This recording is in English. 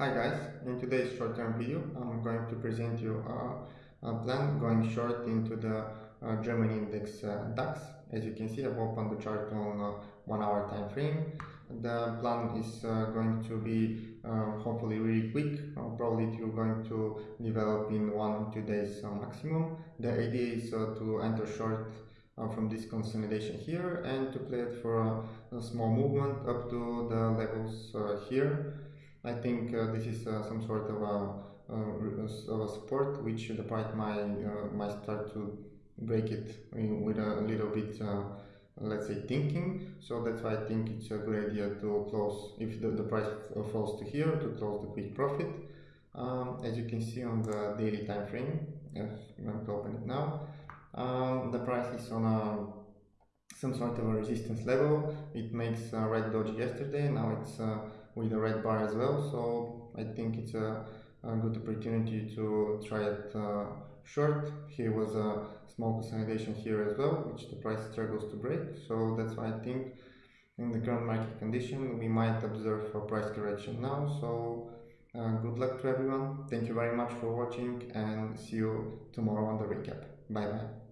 Hi guys, in today's short-term video I'm going to present you a, a plan going short into the uh, German index uh, DAX. As you can see I've opened the chart on uh, one hour time frame. The plan is uh, going to be uh, hopefully really quick, uh, probably will going to develop in one or two days maximum. The idea is to enter short from this consolidation here and to play it for a, a small movement up to the levels here I think uh, this is uh, some sort of a, uh, of a support which the price might, might start to break it with a little bit let's say thinking. So that's why I think it's a good idea to close if the, the price falls to here to close the quick profit. Um, as you can see on the daily time frame I'm going to open it now. Um, the price is on a some sort of a resistance level. It makes a red doji yesterday. Now it's uh, with a red bar as well. So I think it's a, a good opportunity to try it uh, short. Here was a small consolidation here as well which the price struggles to break. So that's why I think in the current market condition we might observe a price correction now. So uh, good luck to everyone. Thank you very much for watching and see you tomorrow on the recap. Bye bye